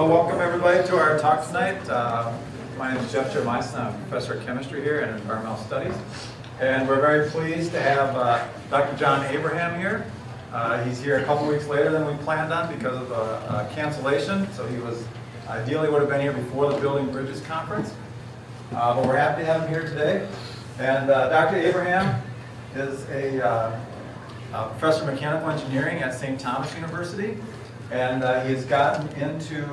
Well, welcome everybody to our talk tonight. Uh, my name is Jeff Jeremiason. I'm a professor of chemistry here and environmental studies. And we're very pleased to have uh, Dr. John Abraham here. Uh, he's here a couple weeks later than we planned on because of a, a, cancellation. So he was ideally would have been here before the Building Bridges Conference. Uh, but we're happy to have him here today. And uh, Dr. Abraham is a, uh, a professor of mechanical engineering at St. Thomas University and uh, he has gotten into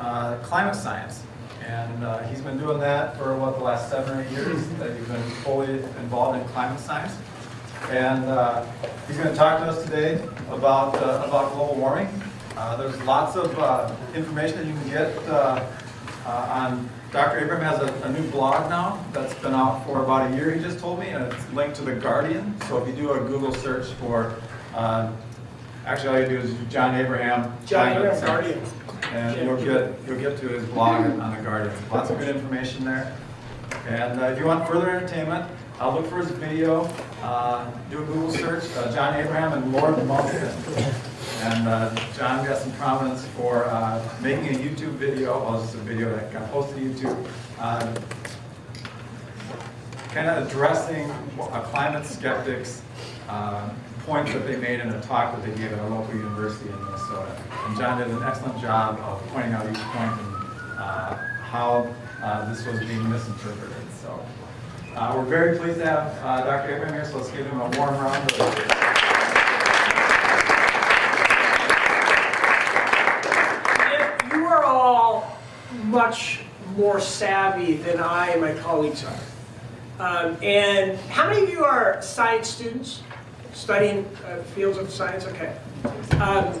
uh, climate science. And uh, he's been doing that for, what, the last seven or eight years that he's been fully involved in climate science. And uh, he's going to talk to us today about, uh, about global warming. Uh, there's lots of information that you can get on Dr. Abraham has a, a, new blog now that's been out for about a year, he just told me, and it's linked to The Guardian. So if you do a Google search for uh, Actually, all you do is John Abraham. John Abraham Guardian. And you'll get, you'll get to his blog on the Guardian. Lots of good information there. And uh, if you want further entertainment, I'll look for his video, uh, do a Google search, uh, John Abraham and Lord Monckton. And uh, John got some prominence for uh, making a YouTube video, well, it's a video that got posted to YouTube, uh, kind of addressing a climate skeptic's points that they made in a talk that they gave at a local university in Minnesota. And John did an excellent job of pointing out each point and uh, how uh, this was being misinterpreted. So uh, we're very pleased to have uh, Dr. Abraham here, so let's give him a warm round of applause. you are all much more savvy than I and my colleagues are. Um, and how many of you are science students? studying uh, fields of science? Okay. Um,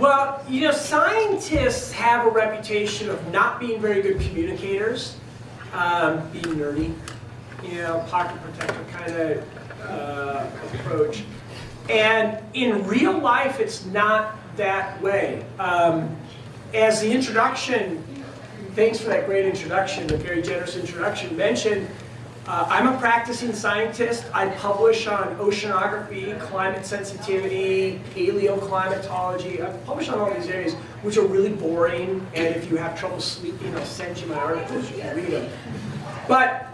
well, you know, scientists have a reputation of not being very good communicators, um, being nerdy, you know, pocket protector kind of uh, approach. And in real life, it's not that way. Um, as the introduction, thanks for that great introduction, the very generous introduction, mentioned, uh, I'm a practicing scientist. I publish on oceanography, climate sensitivity, paleoclimatology. I publish on all these areas, which are really boring, and if you have trouble sleeping, I'll send you my articles, you can read them. But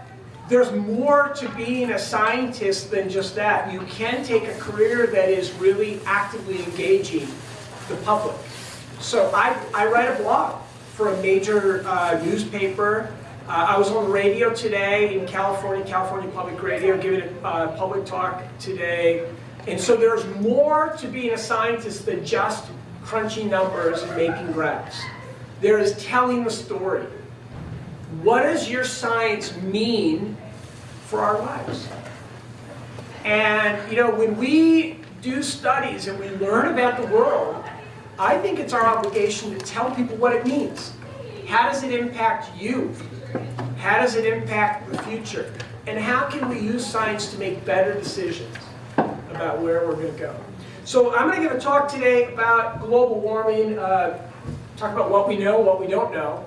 there's more to being a scientist than just that. You can take a career that is really actively engaging the public. So I, I write a blog for a major uh, newspaper uh, I was on radio today in California, California Public Radio, giving a uh, public talk today. And so there's more to being a scientist than just crunching numbers and making graphs. There is telling the story. What does your science mean for our lives? And, you know, when we do studies and we learn about the world, I think it's our obligation to tell people what it means. How does it impact you? How does it impact the future? And how can we use science to make better decisions about where we're going to go? So I'm going to give a talk today about global warming, uh, talk about what we know, what we don't know.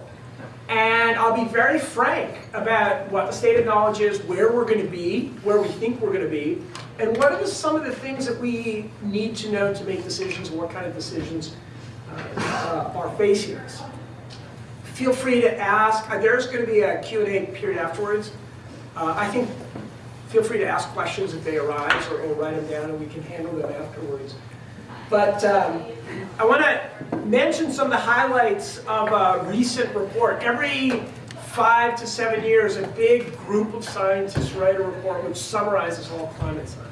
And I'll be very frank about what the state of knowledge is, where we're going to be, where we think we're going to be, and what are some of the things that we need to know to make decisions and what kind of decisions uh, uh, are facing us feel free to ask. Uh, there's going to be a Q&A period afterwards. Uh, I think feel free to ask questions if they arise or, or, write them down and we can handle them afterwards. But um, I want to mention some of the highlights of a recent report. Every five to seven years, a big group of scientists write a report which summarizes all climate science.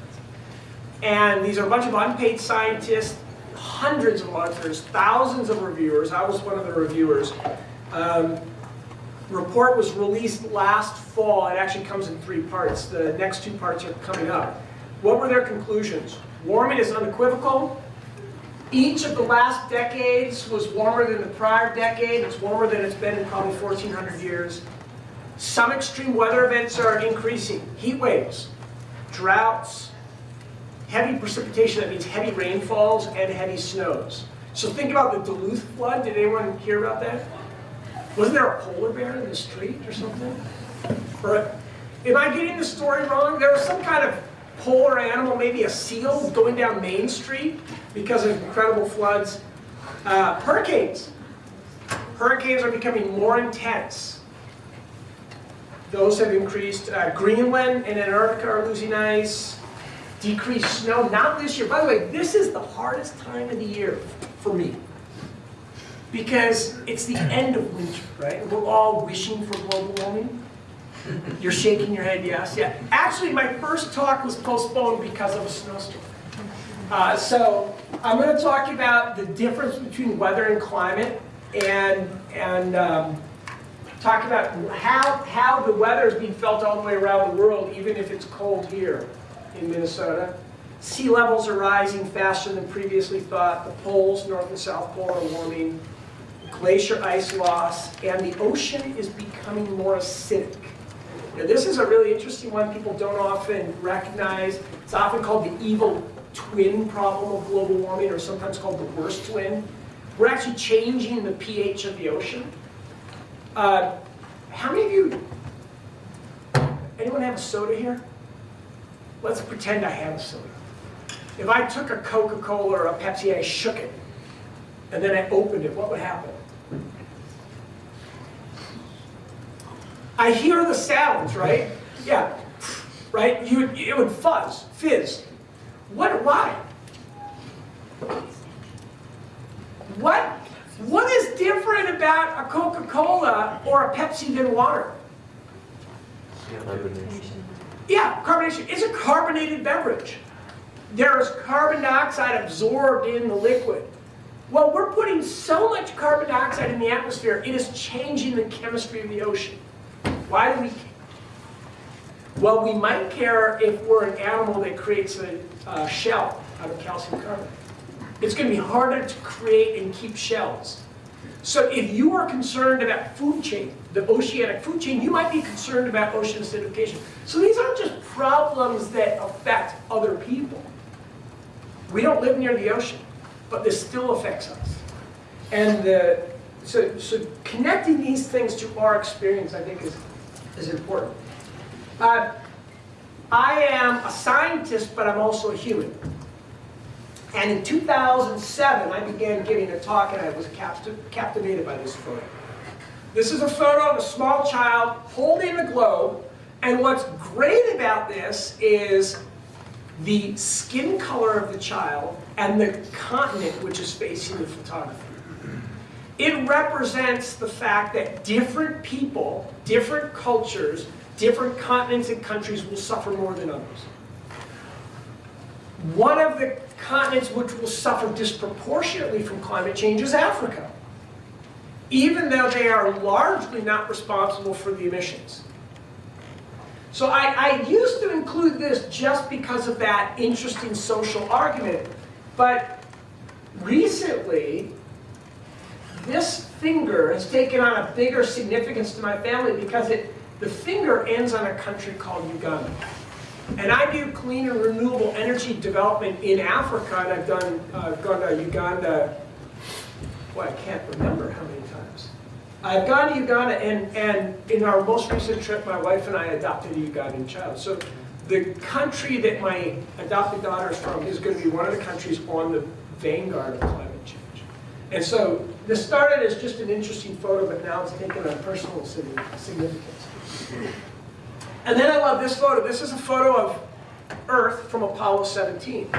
And these are a bunch of unpaid scientists, hundreds of authors, thousands of reviewers. I was one of the reviewers. Um, report was released last fall. It actually comes in three parts. The next two parts are coming up. What were their conclusions? Warming is unequivocal. Each of the last decades was warmer than the prior decade. It's warmer than it's been in probably 1,400 years. Some extreme weather events are increasing. Heat waves, droughts, heavy precipitation, that means heavy rainfalls and heavy snows. So think about the Duluth flood. Did anyone hear about that? Wasn't there a polar bear in the street or something? Or, am I getting the story wrong? There was some kind of polar animal, maybe a seal, going down Main Street because of incredible floods. Uh, hurricanes. Hurricanes are becoming more intense. Those have increased. Uh, Greenland and Antarctica are losing ice. Decreased snow, not this year. By the way, this is the hardest time of the year for me. Because it's the end of winter, right? We're all wishing for global warming. You're shaking your head, yes? Yeah. Actually, my first talk was postponed because of a snowstorm. Uh, so I'm going to talk about the difference between weather and climate and, and um, talk about how, how the weather is being felt all the way around the world, even if it's cold here in Minnesota. Sea levels are rising faster than previously thought. The poles, North and South Pole, are warming. Glacier ice loss, and the ocean is becoming more acidic. Now, this is a really interesting one people don't often recognize. It's often called the evil twin problem of global warming, or sometimes called the worst twin. We're actually changing the pH of the ocean. Uh, how many of you, anyone have a soda here? Let's pretend I have a soda. If I took a Coca-Cola or a Pepsi, I shook it, and then I opened it, what would happen? I hear the sounds, right? Yeah, right? You, it would fuzz, fizz. What, why? What, what is different about a Coca-Cola or a Pepsi than water? Yeah, carbonation. It's a carbonated beverage. There is carbon dioxide absorbed in the liquid. Well, we're putting so much carbon dioxide in the atmosphere, it is changing the chemistry of the ocean. Why do we? Well, we might care if we're an animal that creates a uh, shell out of calcium carbonate. It's going to be harder to create and keep shells. So if you are concerned about food chain, the oceanic food chain, you might be concerned about ocean acidification. So these aren't just problems that affect other people. We don't live near the ocean, but this still affects us. And the, so, so connecting these things to our experience, I think, is, is important. Uh, I am a scientist, but I'm also a human. And in 2007, I began giving a talk, and I was capti captivated by this photo. This is a photo of a small child holding a globe, and what's great about this is the skin color of the child and the continent which is facing the photographer. It represents the fact that different people, different cultures, different continents and countries will suffer more than others. One of the continents which will suffer disproportionately from climate change is Africa, even though they are largely not responsible for the emissions. So I, I used to include this just because of that interesting social argument, but recently, this finger has taken on a bigger significance to my family because it, the finger ends on a country called Uganda. And I do clean and renewable energy development in Africa, and I've done uh, gone to Uganda. Well, I can't remember how many times. I've gone to Uganda, and and in our most recent trip, my wife and I adopted a Ugandan child. So the country that my adopted daughter is from is going to be one of the countries on the vanguard of climate. And so this started as just an interesting photo, but now it's taken on personal significance. And then I love this photo. This is a photo of Earth from Apollo 17.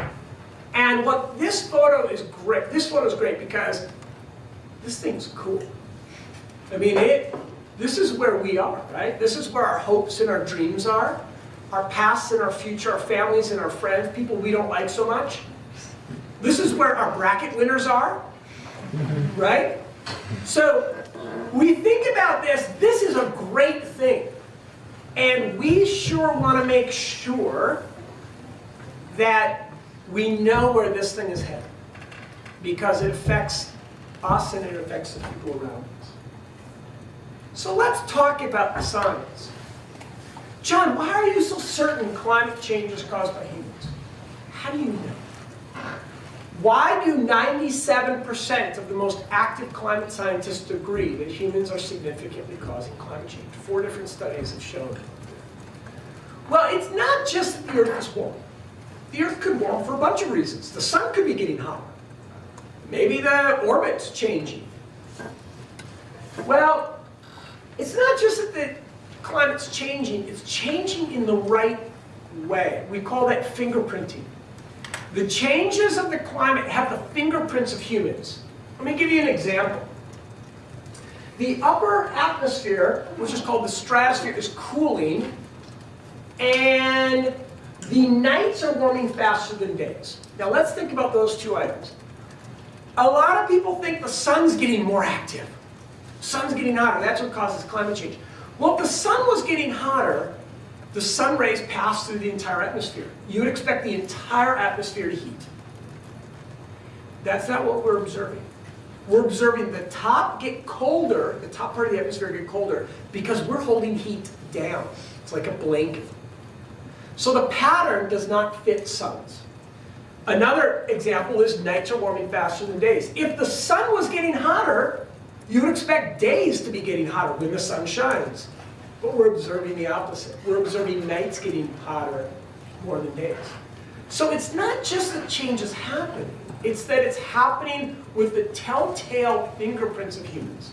And what this photo is great, this photo is great because this thing's cool. I mean, it, this is where we are, right? This is where our hopes and our dreams are. Our past and our future, our families and our friends, people we don't like so much. This is where our bracket winners are, right? So we think about this, this is a great thing. And we sure want to make sure that we know where this thing is headed. Because it affects us and it affects the people around us. So let's talk about the science. John, why are you so certain climate change is caused by humans? How do you know? Why do 97% of the most active climate scientists agree that humans are significantly causing climate change? Four different studies have shown it. Well, it's not just that the Earth is warm. The Earth could warm for a bunch of reasons. The sun could be getting hotter. Maybe the orbit's changing. Well, it's not just that the climate's changing, it's changing in the right way. We call that fingerprinting. The changes of the climate have the fingerprints of humans. Let me give you an example. The upper atmosphere, which is called the stratosphere, is cooling, and the nights are warming faster than days. Now let's think about those two items. A lot of people think the sun's getting more active. Sun's getting hotter, that's what causes climate change. Well, if the sun was getting hotter, the sun rays pass through the entire atmosphere. You would expect the entire atmosphere to heat. That's not what we're observing. We're observing the top get colder, the top part of the atmosphere get colder, because we're holding heat down. It's like a blanket. So the pattern does not fit suns. Another example is nights are warming faster than days. If the sun was getting hotter, you would expect days to be getting hotter when the sun shines. But we're observing the opposite. We're observing nights getting hotter more than days. So it's not just that change is happening, it's that it's happening with the telltale fingerprints of humans.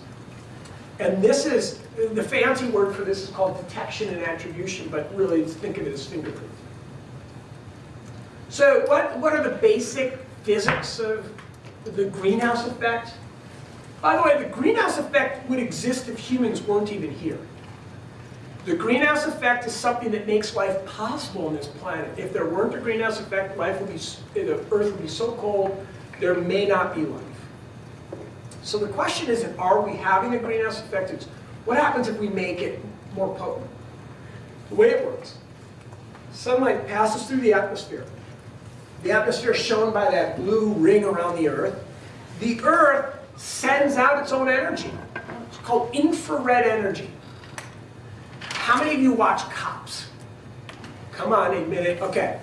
And this is, the fancy word for this is called detection and attribution, but really think of it as fingerprints. So what, what are the basic physics of the greenhouse effect? By the way, the greenhouse effect would exist if humans weren't even here. The greenhouse effect is something that makes life possible on this planet. If there weren't a greenhouse effect, life would be, eh, the Earth would be so cold, there may not be life. So the question isn't, are we having a greenhouse effect? It's, what happens if we make it more potent? The way it works, sunlight passes through the atmosphere. The atmosphere shown by that blue ring around the Earth. The Earth sends out its own energy. It's called infrared energy. How many of you watch Cops? Come on, admit it. Okay.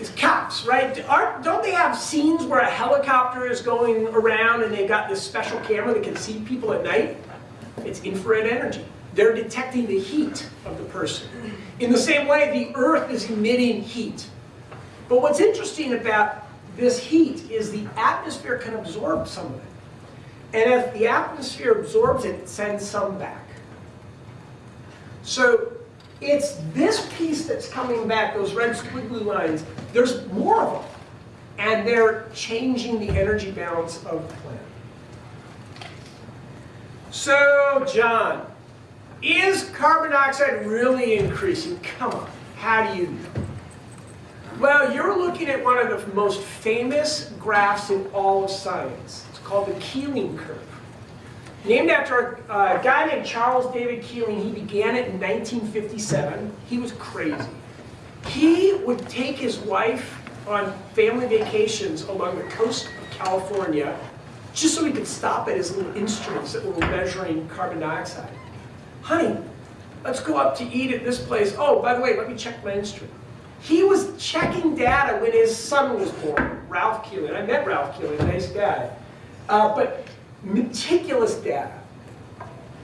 It's Cops, right? Aren't, don't they have scenes where a helicopter is going around and they've got this special camera that can see people at night? It's infrared energy. They're detecting the heat of the person. In the same way, the Earth is emitting heat. But what's interesting about this heat is the atmosphere can absorb some of it. And if the atmosphere absorbs it, it sends some back. So it's this piece that's coming back, those red squiggly lines, there's more of them. And they're changing the energy balance of the planet. So, John, is carbon dioxide really increasing? Come on, how do you know? Well, you're looking at one of the most famous graphs in all of science. It's called the Keeling curve. Named after a guy named Charles David Keeling. He began it in 1957. He was crazy. He would take his wife on family vacations along the coast of California just so he could stop at his little instruments that were measuring carbon dioxide. Honey, let's go up to eat at this place. Oh, by the way, let me check my instrument. He was checking data when his son was born, Ralph Keeling. I met Ralph Keeling, nice guy. Uh, but meticulous data.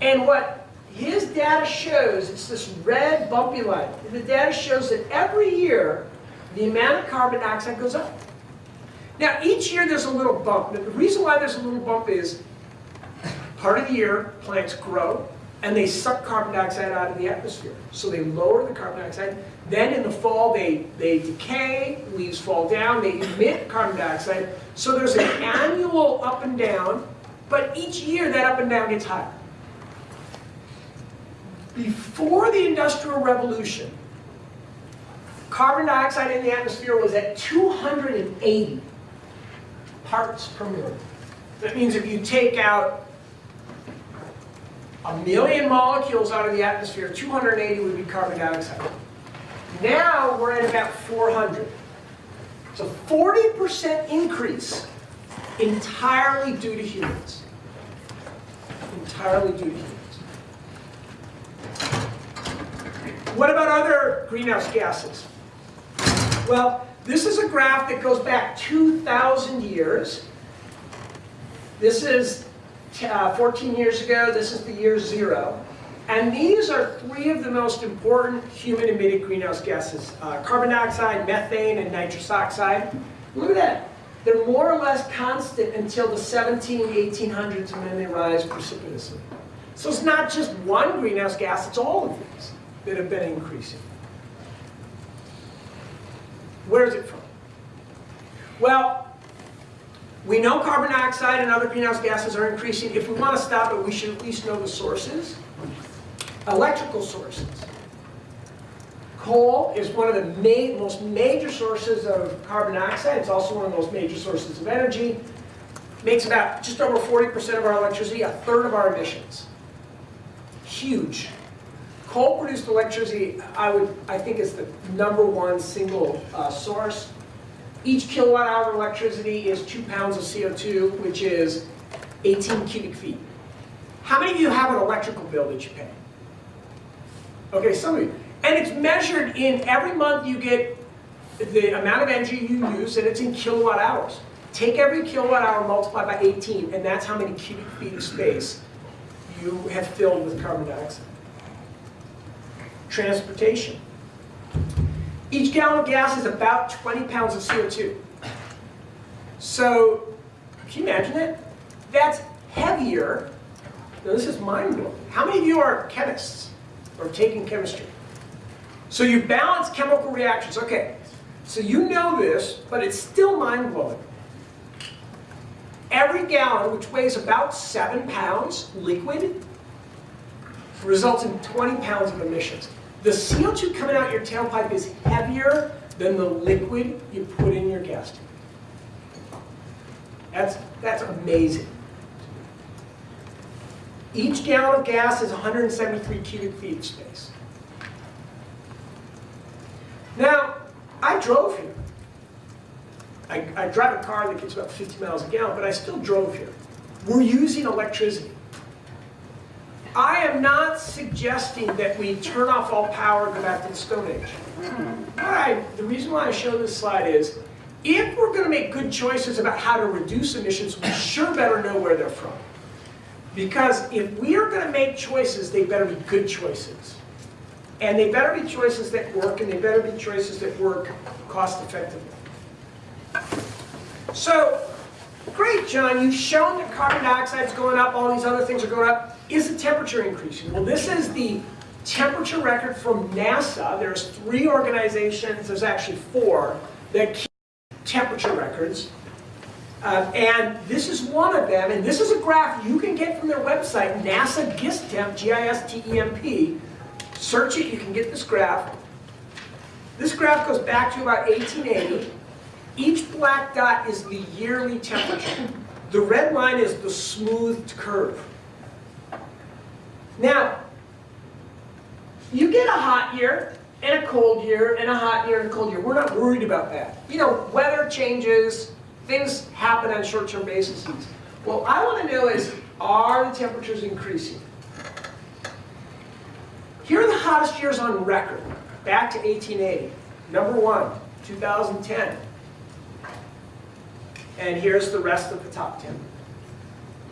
And what his data shows, it's this red bumpy line. The data shows that every year, the amount of carbon dioxide goes up. Now, each year there's a little bump. The reason why there's a little bump is part of the year, plants grow, and they suck carbon dioxide out of the atmosphere. So they lower the carbon dioxide. Then in the fall, they, they decay, leaves fall down, they emit carbon dioxide. So there's an annual up and down, but each year that up and down gets higher. Before the Industrial Revolution, carbon dioxide in the atmosphere was at 280 parts per million. That means if you take out a million molecules out of the atmosphere, 280 would be carbon dioxide. Now we're at about 400. It's a 40% increase entirely due to humans. Entirely due to humans. What about other greenhouse gases? Well, this is a graph that goes back 2,000 years. This is uh, 14 years ago. This is the year zero. And these are three of the most important human-emitted greenhouse gases. Uh, carbon dioxide, methane, and nitrous oxide. Look at that. They're more or less constant until the 17, 1800s, and then they rise precipitously. So it's not just one greenhouse gas, it's all of these that have been increasing. Where is it from? Well, we know carbon dioxide and other greenhouse gases are increasing. If we want to stop it, we should at least know the sources. Electrical sources. Coal is one of the ma most major sources of carbon dioxide. It's also one of the most major sources of energy. Makes about just over 40% of our electricity, a third of our emissions. Huge. Coal-produced electricity, I would, I think, is the number one single uh, source. Each kilowatt hour of electricity is two pounds of CO2, which is 18 cubic feet. How many of you have an electrical bill that you pay? Okay, some of you. And it's measured in every month you get the amount of energy you use, and it's in kilowatt hours. Take every kilowatt hour, multiply by 18, and that's how many cubic feet of space you have filled with carbon dioxide. Transportation. Each gallon of gas is about 20 pounds of CO2. So, can you imagine that? That's heavier. Now, this is mind-blowing. How many of you are chemists or taking chemistry? So you balance chemical reactions. Okay, so you know this, but it's still mind-blowing. Every gallon, which weighs about 7 pounds, liquid, results in 20 pounds of emissions. The CO2 coming out your tailpipe is heavier than the liquid you put in your gas tank. That's, that's amazing. Each gallon of gas is 173 cubic feet of space. Now, I drove here. I, I drive a car that gets about 50 miles a gallon, but I still drove here. We're using electricity. I am not suggesting that we turn off all power and go back to the Stone Age. I, the reason why I show this slide is, if we're going to make good choices about how to reduce emissions, we sure better know where they're from. Because if we are going to make choices, they better be good choices. And they better be choices that work, and they better be choices that work cost effectively. So, great, John, you've shown that carbon dioxide is going up, all these other things are going up. Is the temperature increasing? Well, this is the temperature record from NASA. There's three organizations, there's actually four, that keep temperature records. Uh, and this is one of them, and this is a graph you can get from their website, NASA GISTEMP, G-I-S-T-E-M-P. Search it, you can get this graph. This graph goes back to about 1880. Each black dot is the yearly temperature. The red line is the smoothed curve. Now, you get a hot year, and a cold year, and a hot year, and a cold year. We're not worried about that. You know, weather changes, things happen on short-term basis. What I want to know is, are the temperatures increasing? Here are the hottest years on record, back to 1880. Number one, 2010. And here's the rest of the top 10.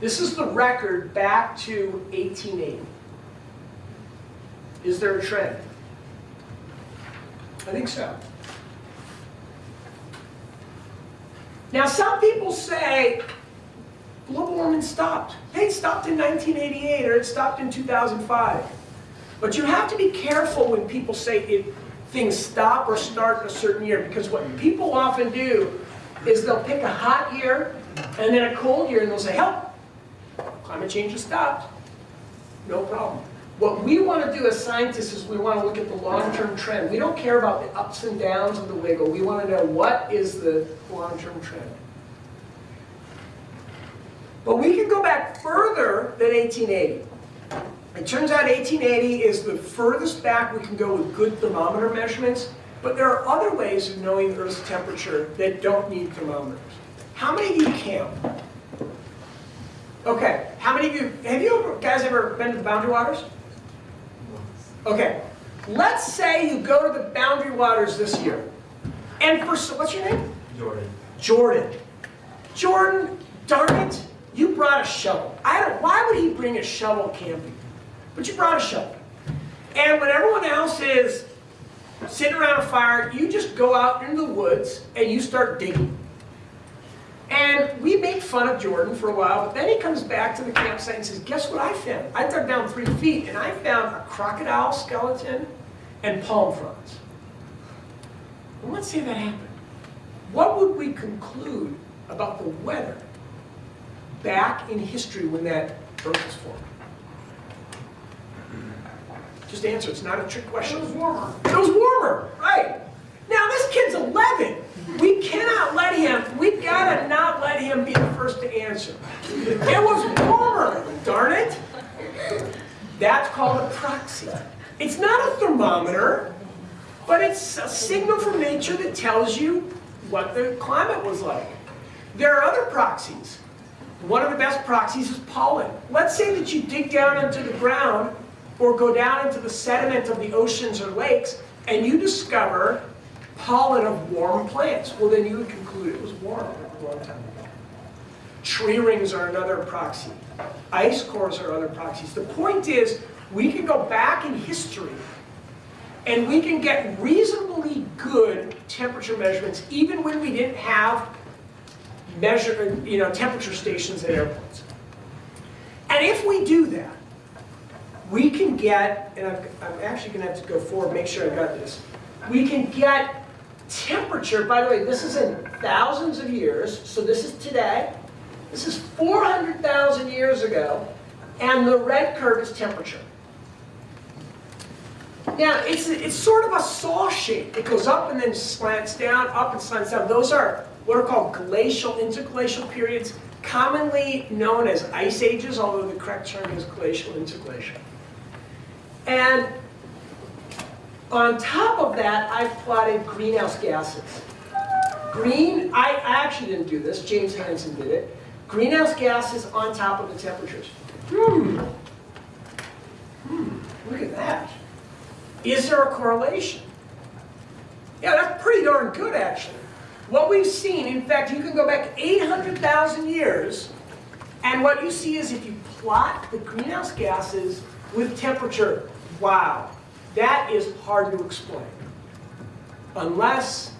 This is the record back to 1880. Is there a trend? I think so. Now some people say global warming stopped. It stopped in 1988 or it stopped in 2005. But you have to be careful when people say it, things stop or start in a certain year because what people often do is they'll pick a hot year and then a cold year and they'll say, help, climate change has stopped. No problem. What we want to do as scientists is we want to look at the long-term trend. We don't care about the ups and downs of the wiggle. We want to know what is the long-term trend. But we can go back further than 1880. It turns out 1880 is the furthest back we can go with good thermometer measurements, but there are other ways of knowing Earth's temperature that don't need thermometers. How many of you camp? Okay, how many of you, have you guys ever been to the Boundary Waters? Okay, let's say you go to the Boundary Waters this year, and for, what's your name? Jordan. Jordan. Jordan, darn it, you brought a shovel. I don't, why would he bring a shovel camping? But you brought a shovel. And when everyone else is sitting around a fire, you just go out into the woods and you start digging. And we made fun of Jordan for a while, but then he comes back to the campsite and says, guess what I found? I dug down three feet and I found a crocodile skeleton and palm fronds. Let's say that happened. What would we conclude about the weather back in history when that earth was formed? Just answer, it's not a trick question. It was warmer. It was warmer, right. Now, this kid's 11. We cannot let him, we gotta not let him be the first to answer. It was warmer, darn it. That's called a proxy. It's not a thermometer, but it's a signal from nature that tells you what the climate was like. There are other proxies. One of the best proxies is pollen. Let's say that you dig down into the ground or go down into the sediment of the oceans or lakes and you discover pollen of warm plants. Well, then you would conclude it was warm a long time ago. Tree rings are another proxy. Ice cores are other proxies. The point is, we can go back in history and we can get reasonably good temperature measurements even when we didn't have measure, you know, temperature stations at airports. And if we do that, we can get, and I'm, I'm actually going to have to go forward, make sure I got this. We can get temperature, by the way, this is in thousands of years, so this is today. This is 400,000 years ago, and the red curve is temperature. Now, it's, it's sort of a saw shape. It goes up and then slants down, up and slants down. Those are what are called glacial, interglacial periods, commonly known as ice ages, although the correct term is glacial, interglacial. And on top of that, I've plotted greenhouse gases. Green, I, actually didn't do this, James Hansen did it. Greenhouse gases on top of the temperatures. Hmm. Hmm, look at that. Is there a correlation? Yeah, that's pretty darn good, actually. What we've seen, in fact, you can go back 800,000 years, and what you see is if you plot the greenhouse gases with temperature, wow, that is hard to explain. Unless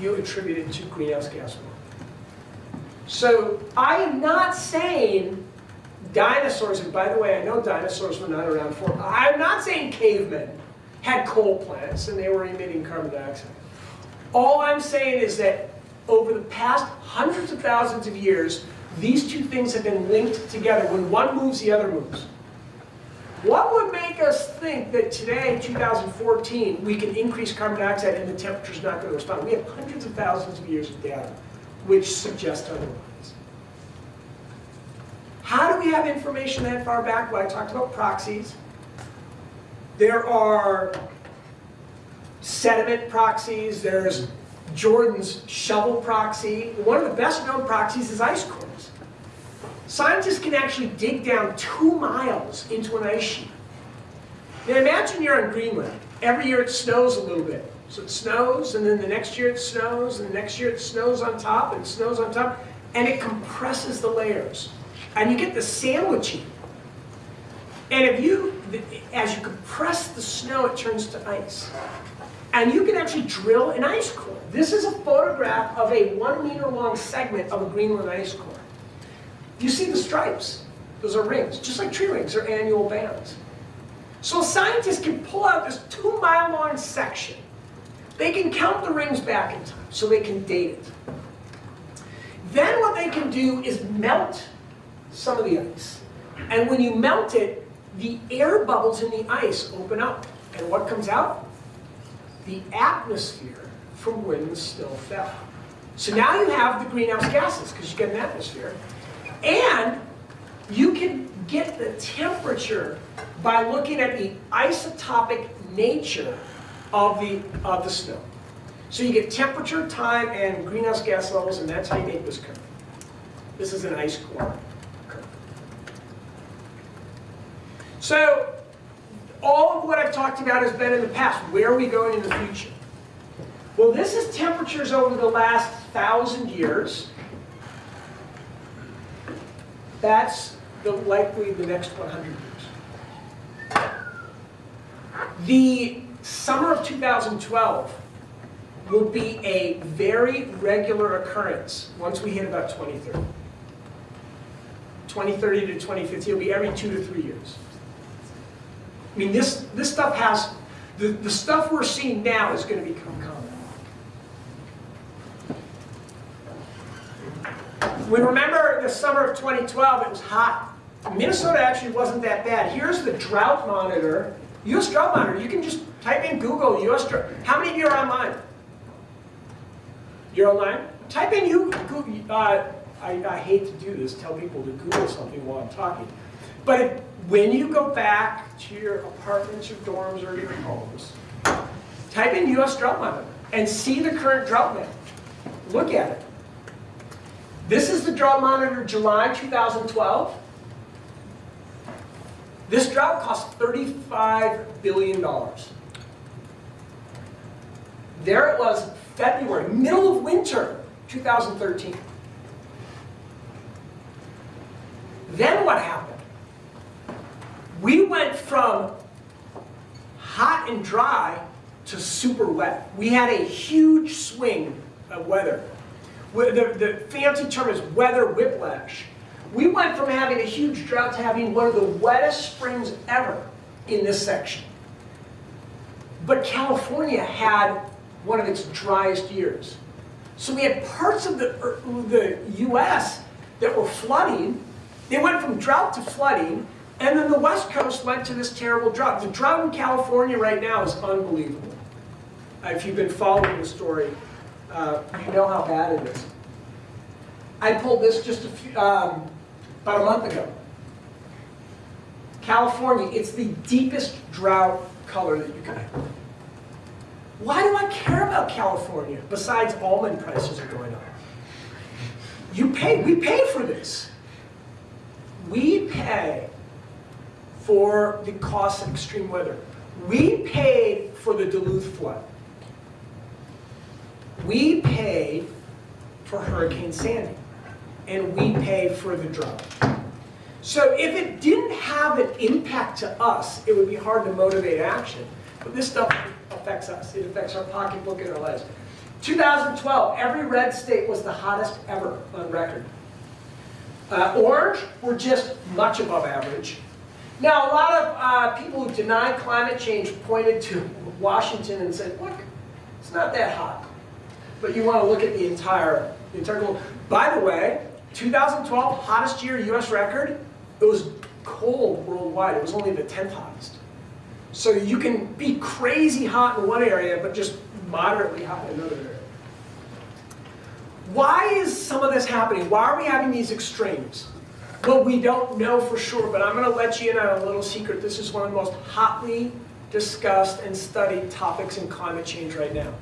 you attribute it to greenhouse gas warming. So I am not saying dinosaurs, and by the way, I know dinosaurs were not around for, I'm not saying cavemen had coal plants and they were emitting carbon dioxide. All I'm saying is that over the past hundreds of thousands of years, these two things have been linked together. When one moves, the other moves. What would make us think that today, 2014, we can increase carbon dioxide and the temperature's not going to respond? We have hundreds of thousands of years of data which suggest otherwise. How do we have information that far back? Well, I talked about proxies. There are sediment proxies, there's Jordan's shovel proxy. One of the best known proxies is ice cores. Scientists can actually dig down two miles into an ice sheet. Now imagine you're in Greenland. Every year it snows a little bit. So it snows, and then the next year it snows, and the next year it snows on top, and snows on top, and it compresses the layers. And you get the sandwiching. And if you, as you compress the snow, it turns to ice. And you can actually drill an ice core. This is a photograph of a one meter long segment of a Greenland ice core. You see the stripes. Those are rings, just like tree rings are annual bands. So scientists can pull out this two mile long section. They can count the rings back in time, so they can date it. Then what they can do is melt some of the ice. And when you melt it, the air bubbles in the ice open up. And what comes out? The atmosphere from when the snow fell. So now you have the greenhouse gases, because you get an atmosphere. And you can get the temperature by looking at the isotopic nature of the, of the snow. So you get temperature, time, and greenhouse gas levels, and that's how you make this curve. This is an ice core curve. So all of what I've talked about has been in the past. Where are we going in the future? Well, this is temperatures over the last thousand years. That's the, likely the next 100 years. The summer of 2012 will be a very regular occurrence once we hit about 2030. 2030 to 2050, it'll be every two to three years. I mean, this, this stuff has, the, the stuff we're seeing now is going to become common. We remember the summer of 2012, it was hot. Minnesota actually wasn't that bad. Here's the drought monitor. US drought monitor, you can just type in Google US drought. How many of you are online? You're online? Type in you, uh, I, I hate to do this, tell people to Google something while I'm talking. But if, when you go back to your apartments, your dorms, or your homes, type in US drought monitor and see the current drought map. Look at it. This is the drought monitor July 2012. This drought cost $35 billion. There it was, February, middle of winter, 2013. Then what happened? We went from hot and dry to super wet. We had a huge swing of weather. The, the fancy term is weather whiplash. We went from having a huge drought to having one of the wettest springs ever in this section. But California had one of its driest years. So we had parts of the, the US that were flooding. They went from drought to flooding, and then the West Coast went to this terrible drought. The drought in California right now is unbelievable. If you've been following the story, uh, you know how bad it is. I pulled this just a few, um, about a month ago. California, it's the deepest drought color that you can have. Why do I care about California besides almond prices are going up? You pay, we pay for this. We pay for the cost of extreme weather. We paid for the Duluth flood. We pay for Hurricane Sandy. And we pay for the drought. So if it didn't have an impact to us, it would be hard to motivate action. But this stuff affects us. It affects our pocketbook and our lives. 2012, every red state was the hottest ever on record. Uh, orange were just much above average. Now, a lot of uh, people who deny climate change pointed to Washington and said, look, it's not that hot. But you want to look at the entire, the entire globe. By the way, 2012, hottest year US record, it was cold worldwide. It was only the 10th hottest. So you can be crazy hot in one area, but just moderately hot in another area. Why is some of this happening? Why are we having these extremes? Well, we don't know for sure, but I'm going to let you in on a little secret. This is one of the most hotly discussed and studied topics in climate change right now.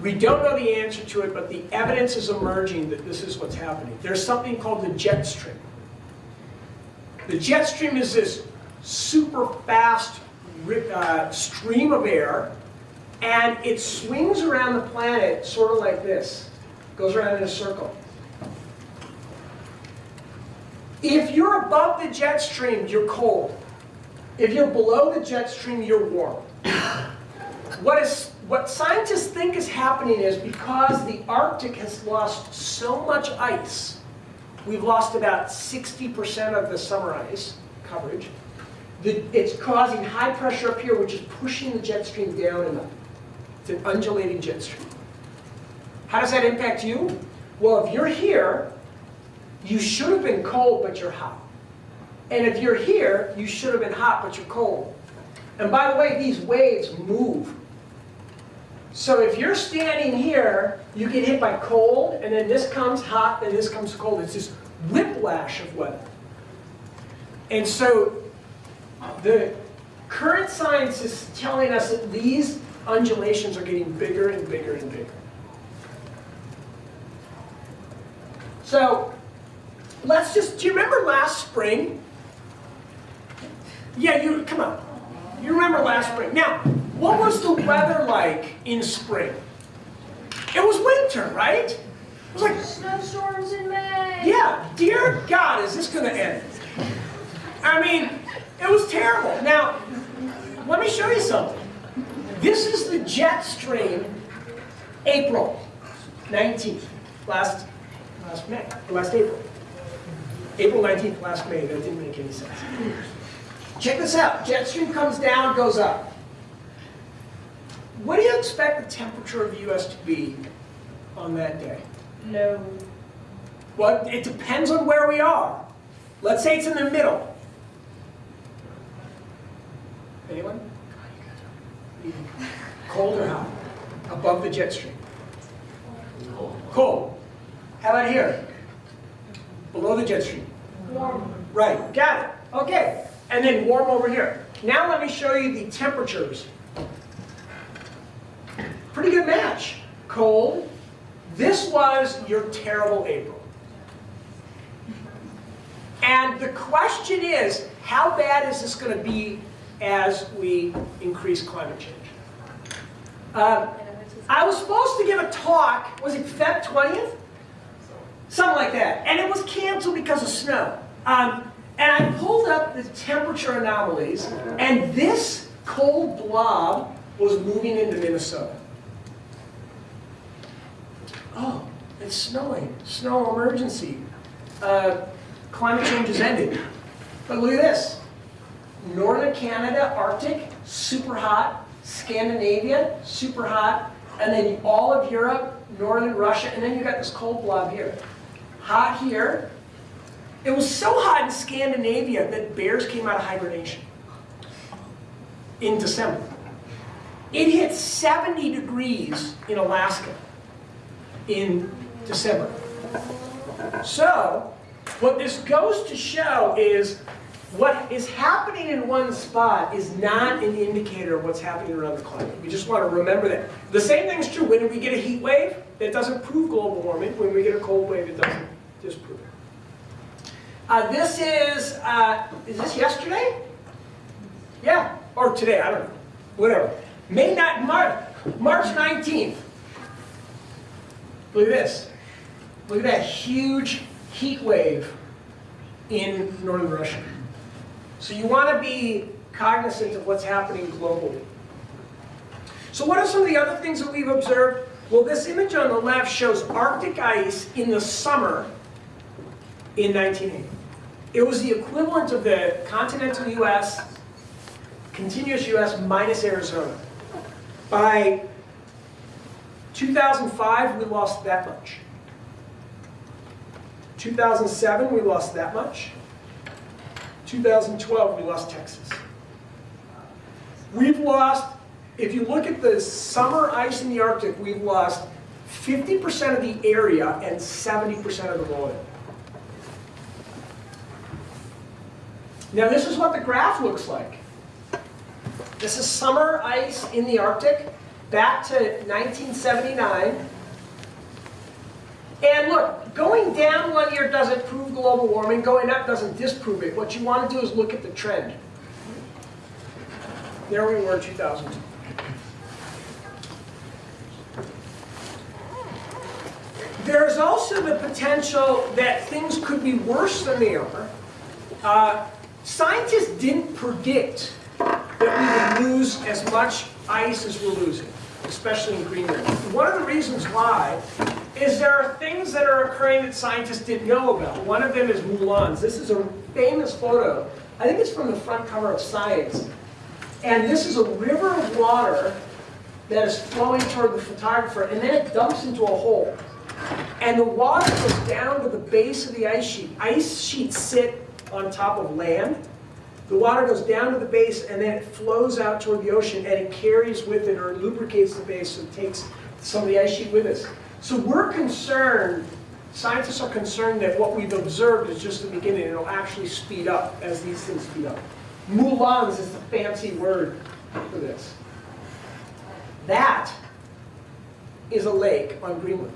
We don't know the answer to it, but the evidence is emerging that this is what's happening. There's something called the jet stream. The jet stream is this super fast uh, stream of air, and it swings around the planet sort of like this. Goes around in a circle. If you're above the jet stream, you're cold. If you're below the jet stream, you're warm. What, is, what scientists think is happening is because the Arctic has lost so much ice, we've lost about 60% of the summer ice coverage, it's causing high pressure up here, which is pushing the jet stream down and up. It's an undulating jet stream. How does that impact you? Well, if you're here, you should have been cold, but you're hot. And if you're here, you should have been hot, but you're cold. And by the way, these waves move. So if you're standing here, you get hit by cold, and then this comes hot, and this comes cold. It's this whiplash of weather. And so the current science is telling us that these undulations are getting bigger and bigger and bigger. So let's just, do you remember last spring? Yeah, you, come on. You remember last spring. Now, what was the weather like in spring? It was winter, right? It was like, Snowstorms in May. yeah, dear God, is this going to end? I mean, it was terrible. Now, let me show you something. This is the jet stream, April 19th, last, last May, last April. April 19th, last May, that didn't make any sense. Check this out, jet stream comes down, goes up. What do you expect the temperature of the US to be on that day? No. Well, it depends on where we are. Let's say it's in the middle. Anyone? Cold or hot? Above the jet stream? Cold. How about here? Below the jet stream? Warm. Right, got it. Okay, and then warm over here. Now let me show you the temperatures. Pretty good match. Cold. This was your terrible April. And the question is, how bad is this going to be as we increase climate change? Um, I was supposed to give a talk, was it Feb 20th? Something like that. And it was canceled because of snow. Um, and I pulled up the temperature anomalies, and this cold blob was moving into Minnesota. Oh, it's snowing. Snow emergency. Uh, climate change has ended. But look at this. Northern Canada, Arctic, super hot. Scandinavia, super hot. And then all of Europe, northern Russia, and then you got this cold blob here. Hot here. It was so hot in Scandinavia that bears came out of hibernation in December. It hit 70 degrees in Alaska in December. So, what this goes to show is what is happening in one spot is not an indicator of what's happening around the climate. We just want to remember that. The same thing is true when we get a heat wave, it doesn't prove global warming. When we get a cold wave, it doesn't disprove it. Uh, this is, uh, is this yesterday? Yeah, or today, I don't know. Whatever. May not, March, March 19th. Look at this. Look at that huge heat wave in northern Russia. So you want to be cognizant of what's happening globally. So what are some of the other things that we've observed? Well, this image on the left shows Arctic ice in the summer in 1980. It was the equivalent of the continental US, continuous US minus Arizona. By 2005, we lost that much. 2007, we lost that much. 2012, we lost Texas. We've lost, if you look at the summer ice in the Arctic, we've lost 50% of the area and 70% of the volume. Now this is what the graph looks like. This is summer ice in the Arctic back to 1979. And look, going down one year doesn't prove global warming, going up doesn't disprove it. What you want to do is look at the trend. There we were in 2002. There's also the potential that things could be worse than they are. Uh, scientists didn't predict that we would lose as much ice as we're losing, especially in Greenland. One of the reasons why is there are things that are occurring that scientists didn't know about. One of them is Moulins. This is a famous photo. I think it's from the front cover of Science. And this is a river of water that is flowing toward the photographer, and then it dumps into a hole. And the water goes down to the base of the ice sheet. Ice sheets sit on top of land. The water goes down to the base, and then it flows out toward the ocean, and it carries with it or lubricates the base, so it takes some of the ice sheet with us. So we're concerned, scientists are concerned that what we've observed is just the beginning. It'll actually speed up as these things speed up. Moulins is the fancy word for this. That is a lake on Greenland.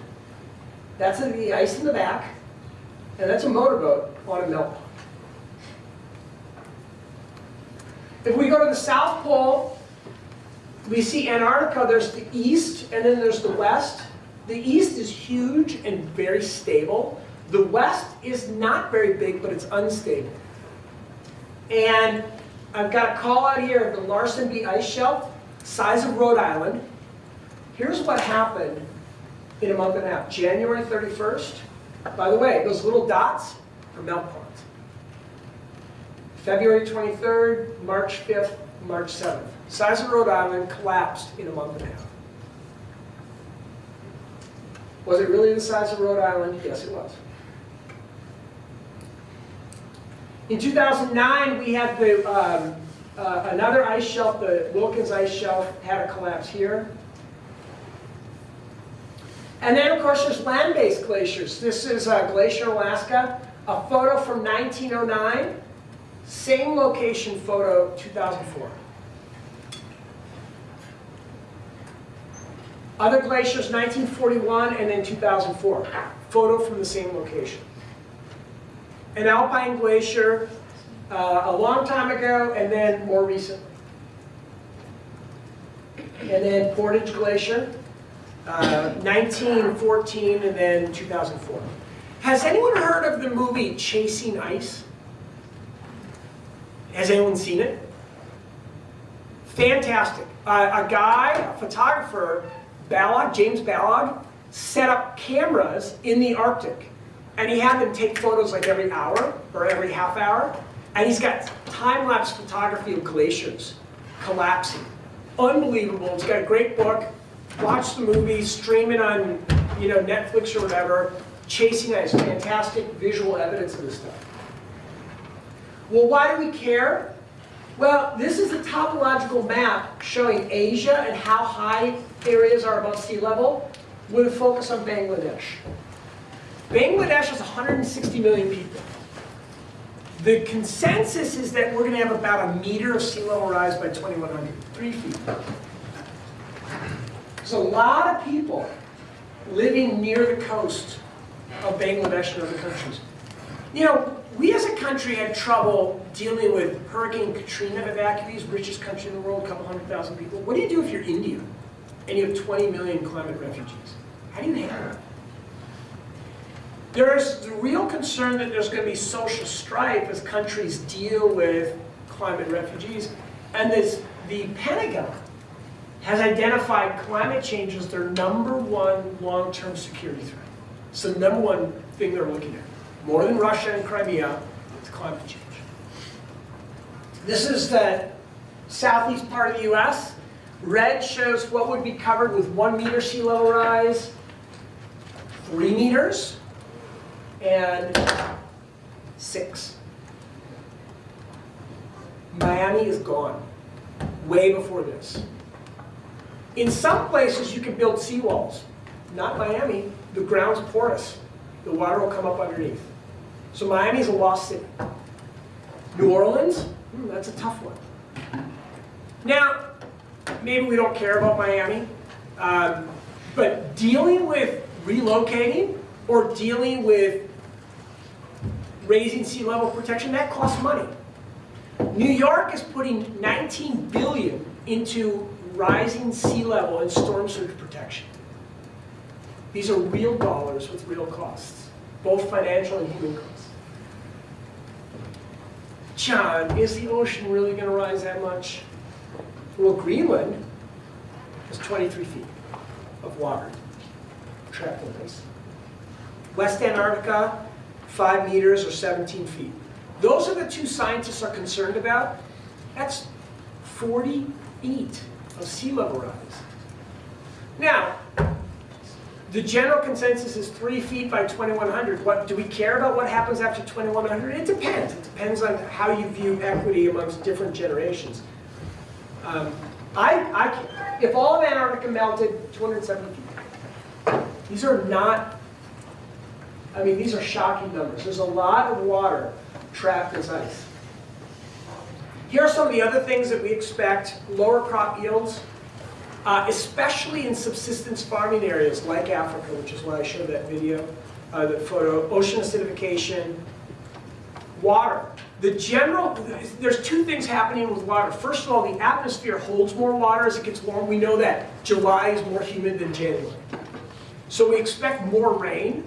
That's the ice in the back, and that's a motorboat on a melt If we go to the South Pole, we see Antarctica, there's the east, and then there's the west. The east is huge and very stable. The west is not very big, but it's unstable. And I've got a call out here of the Larsen B ice shelf. size of Rhode Island. Here's what happened in a month and a half. January 31st, by the way, those little dots are melt. February 23rd, March 5th, March 7th. Size of Rhode Island collapsed in a month and a half. Was it really the size of Rhode Island? Yes, it was. In 2009, we had the, um, uh, another ice shelf, the Wilkins ice shelf, had a collapse here. And then, of course, there's land-based glaciers. This is uh, Glacier, Alaska, a photo from 1909, same location photo, 2004. Other glaciers, 1941 and then 2004. Photo from the same location. An alpine glacier uh, a long time ago and then more recently. And then Portage Glacier, uh, 1914 and then 2004. Has anyone heard of the movie Chasing Ice? Has anyone seen it? Fantastic. Uh, a guy, a photographer, James Balog, set up cameras in the Arctic. And he had them take photos like every hour or every half hour. And he's got time-lapse photography of glaciers collapsing. Unbelievable. He's got a great book. Watch the movie, stream it on you know, Netflix or whatever. Chasing Ice, fantastic visual evidence of this stuff. Well, why do we care? Well, this is a topological map showing Asia and how high areas are above sea level with a focus on Bangladesh. Bangladesh has 160 million people. The consensus is that we're going to have about a meter of sea level rise by 2100, three feet. There's a lot of people living near the coast of Bangladesh and other countries. You know, we as a country had trouble dealing with Hurricane Katrina evacuees, richest country in the world, a couple hundred thousand people. What do you do if you're India and you have 20 million climate refugees? How do you handle it? There's the real concern that there's going to be social strife as countries deal with climate refugees. And this, the Pentagon has identified climate change as their number one long-term security threat. The number one thing they're looking at. More than Russia and Crimea, it's climate change. This is the southeast part of the US. Red shows what would be covered with one meter sea level rise, three meters, and six. Miami is gone, way before this. In some places, you can build seawalls. Not Miami. The ground's porous. The water will come up underneath. So Miami's a lost city. New Orleans, hmm, that's a tough one. Now, maybe we don't care about Miami, um, but dealing with relocating or dealing with raising sea level protection, that costs money. New York is putting 19 billion into rising sea level and storm surge protection. These are real dollars with real costs, both financial and human costs. John, is the ocean really going to rise that much? Well, Greenland is 23 feet of water trapped in ice. West Antarctica, 5 meters or 17 feet. Those are the two scientists are concerned about. That's 40 feet of sea level rise. Now, the general consensus is 3 feet by 2100. What, do we care about what happens after 2100? It depends. It depends on how you view equity amongst different generations. Um, I, I, if all of Antarctica melted, 270 feet. These are not, I mean, these are shocking numbers. There's a lot of water trapped as ice. Here are some of the other things that we expect. Lower crop yields, uh, especially in subsistence farming areas like Africa, which is why I showed that video, uh, that photo. Ocean acidification, water. The general, there's two things happening with water. First of all, the atmosphere holds more water as it gets warm. We know that July is more humid than January. So we expect more rain,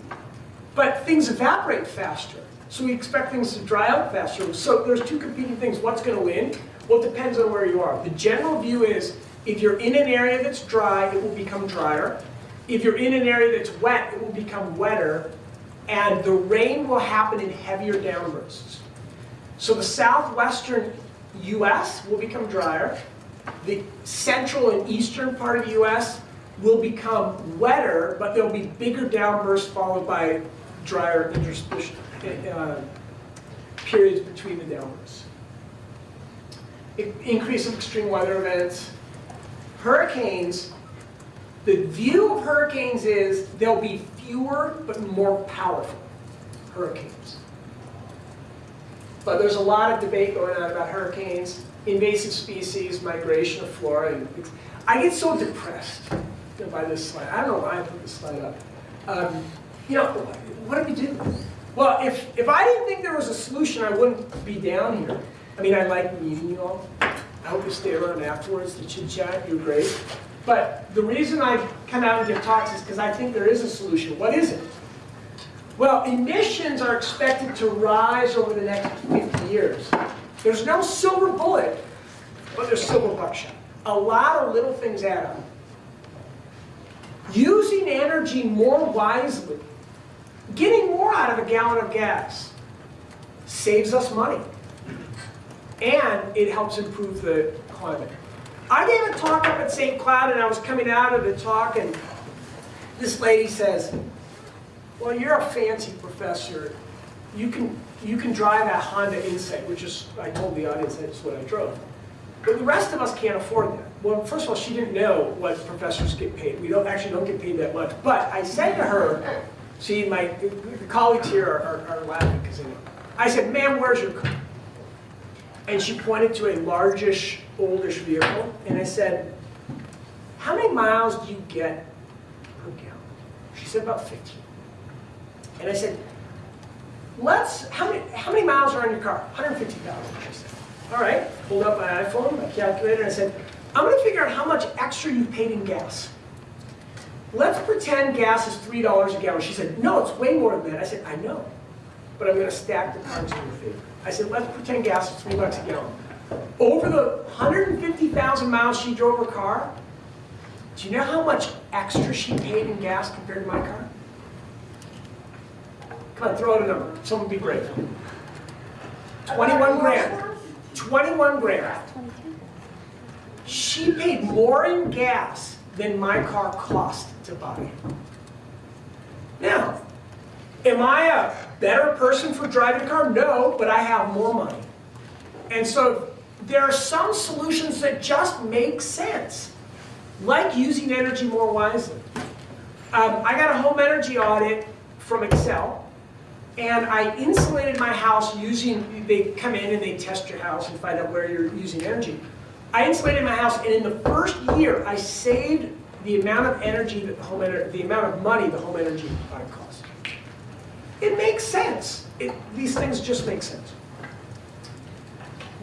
but things evaporate faster. So we expect things to dry out faster. So there's two competing things. What's going to win? Well, it depends on where you are. The general view is If you're in an area that's dry, it will become drier. If you're in an area that's wet, it will become wetter. And the rain will happen in heavier downbursts. So the southwestern US will become drier. The central and eastern part of the US will become wetter, but there'll be bigger downbursts followed by drier uh, periods between the downbursts. Increase of extreme weather events. Hurricanes, the view of hurricanes is there'll be fewer but more powerful hurricanes. But there's a lot of debate going on about hurricanes, invasive species, migration of flora. and. I get so depressed by this slide. I don't know why I put this slide up. Um, you know, what do we do? Well, if, if I didn't think there was a solution, I wouldn't be down here. I mean, I like meeting you all. I hope you stay around afterwards to chit chat. You're great. But the reason I come out and give talks is because I think there is a solution. What is it? Well, emissions are expected to rise over the next 50 years. There's no silver bullet, but there's silver buckshot. A lot of little things add up. Using energy more wisely, getting more out of a gallon of gas, saves us money. And it helps improve the climate. I gave a talk up at St. Cloud and I was coming out of the talk and this lady says, well, you're a fancy professor. You can, you can drive a Honda Insight, which is, I told the audience that's what I drove. But the rest of us can't afford that. Well, first of all, she didn't know what professors get paid. We don't actually don't get paid that much. But I said to her, see, my the colleagues here are, are, are laughing because they know. I said, ma'am, where's your car? And she pointed to a largish, oldish vehicle. And I said, how many miles do you get per gallon? She said, about 15. And I said, let's, how many, how many miles are on your car? 150,000, she said. All right, pulled up my iPhone, my calculator, and I said, I'm gonna figure out how much extra you paid in gas. Let's pretend gas is $3 a gallon. She said, no, it's way more than that. I said, I know, but I'm gonna stack the cards in your favor. I said, let's pretend gas is three bucks a gallon. Over the 150,000 miles she drove her car, do you know how much extra she paid in gas compared to my car? Come on, throw out a number. Someone be brave. 21 grand. 21 grand. She paid more in gas than my car cost to buy. Now, am I a better person for driving a car? No, but I have more money. And so there are some solutions that just make sense, like using energy more wisely. Um, I got a home energy audit from Xcel, and I insulated my house using, they come in and they test your house and find out where you're using energy. I insulated my house, and in the first year, I saved the amount of energy that the home the amount of money the home energy cost. It makes sense. It, these things just make sense.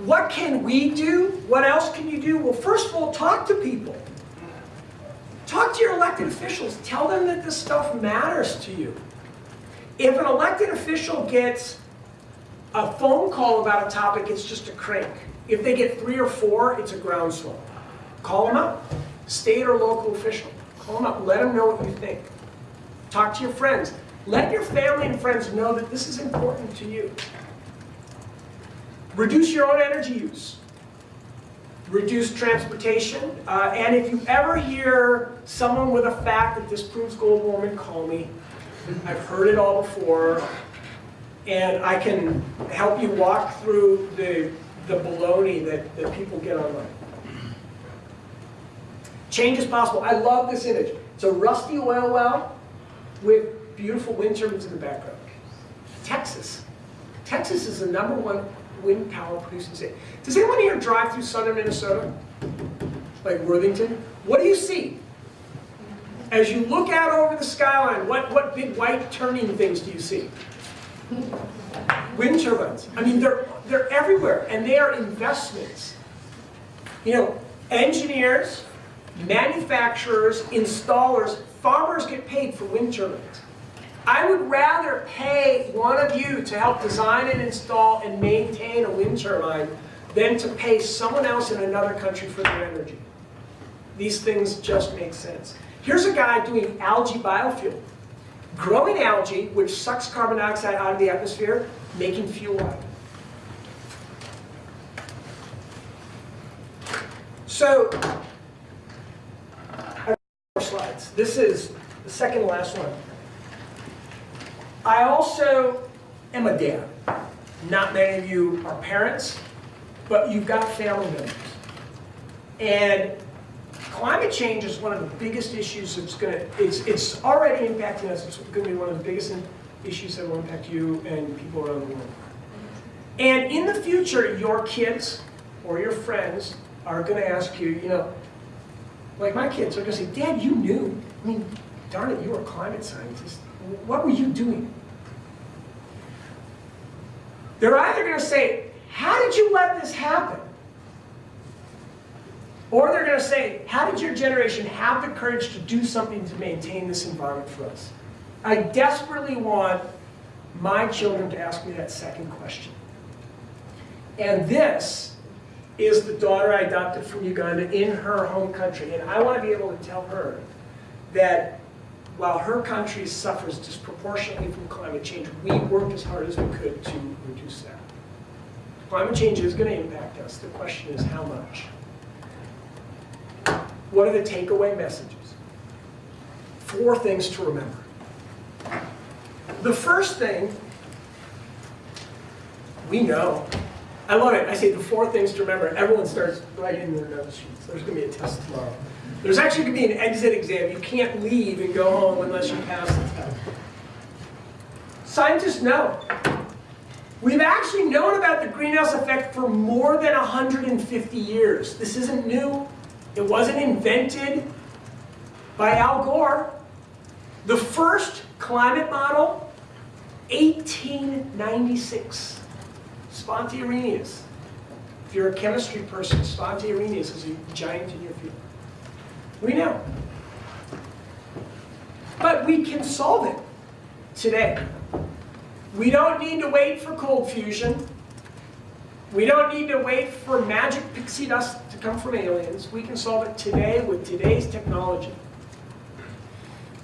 What can we do? What else can you do? Well, first of all, talk to people. Talk to your elected officials. Tell them that this stuff matters to you. If an elected official gets a phone call about a topic, it's just a crank. If they get three or four, it's a groundswell. Call them up. State or local official. Call them up. Let them know what you think. Talk to your friends. Let your family and friends know that this is important to you. Reduce your own energy use. Reduce transportation. Uh, and if you ever hear someone with a fact that disproves global warming, call me. I've heard it all before. And I can help you walk through the, the baloney that, that people get online. Change is possible. I love this image. It's a rusty oil well with beautiful wind turbines in the background. Texas. Texas is the number one wind power producing state. Does anyone here drive through southern Minnesota? Like Worthington? What do you see? As you look out over the skyline, what, what big white turning things do you see? Wind turbines. I mean, they're, they're everywhere, and they are investments. You know, engineers, manufacturers, installers, farmers get paid for wind turbines. I would rather pay one of you to help design and install and maintain a wind turbine than to pay someone else in another country for their energy. These things just make sense. Here's a guy doing algae biofuel. Growing algae, which sucks carbon dioxide out of the atmosphere, making fuel out of it. So, I have more slides. This is the second last one. I also am a dad. Not many of you are parents, but you've got family members. And climate change is one of the biggest issues that's going to, it's, it's already impacting us. It's going to be one of the biggest issues that will impact you and people around the world. And in the future, your kids or your friends are going to ask you, you know, like my kids are going to say, Dad, you knew. I mean, darn it, you were a climate scientist. What were you doing? They're either going to say, how did you let this happen? Or they're going to say, how did your generation have the courage to do something to maintain this environment for us? I desperately want my children to ask me that second question. And this is the daughter I adopted from Uganda in her home country. And I want to be able to tell her that while her country suffers disproportionately from climate change, we worked as hard as we could to reduce that. Climate change is going to impact us. The question is how much? What are the takeaway messages? Four things to remember. The first thing, we know. I love it. I say the four things to remember. Everyone starts writing in their notes. There's going to be a test tomorrow. There's actually going to be an exit exam. You can't leave and go home unless you pass the test. Scientists know. We've actually known about the greenhouse effect for more than 150 years. This isn't new. It wasn't invented by Al Gore. The first climate model, 1896. Svante Arrhenius. If you're a chemistry person, Svante Arrhenius is a giant in your. We know. But we can solve it today. We don't need to wait for cold fusion. We don't need to wait for magic pixie dust to come from aliens. We can solve it today with today's technology.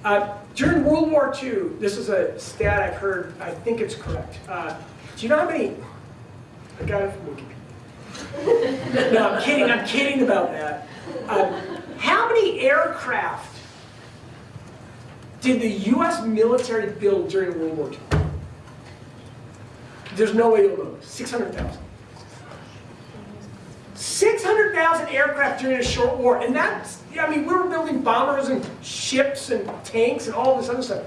Uh, during World War II, this is a stat I've heard, I think it's correct. Uh, do you know how many, I got it from Wikipedia. no, I'm kidding, I'm kidding about that. Um, how many aircraft did the US military build during World War II? There's no way you'll know. 600,000. 600,000 aircraft during a short war. And that's, I mean, we were building bombers and ships and tanks and all this other stuff.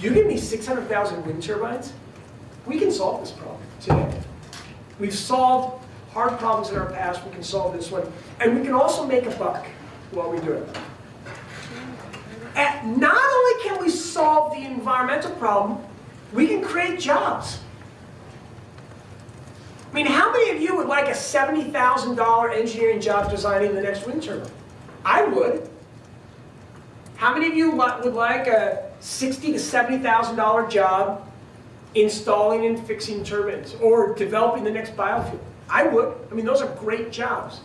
You give me 600,000 wind turbines, we can solve this problem today. We've solved hard problems in our past, we can solve this one. And we can also make a buck while we do it. And not only can we solve the environmental problem, we can create jobs. I mean, how many of you would like a $70,000 engineering job designing the next wind turbine? I would. How many of you would like a 60 to $70,000 job installing and fixing turbines or developing the next biofuel? I would. I mean, those are great jobs.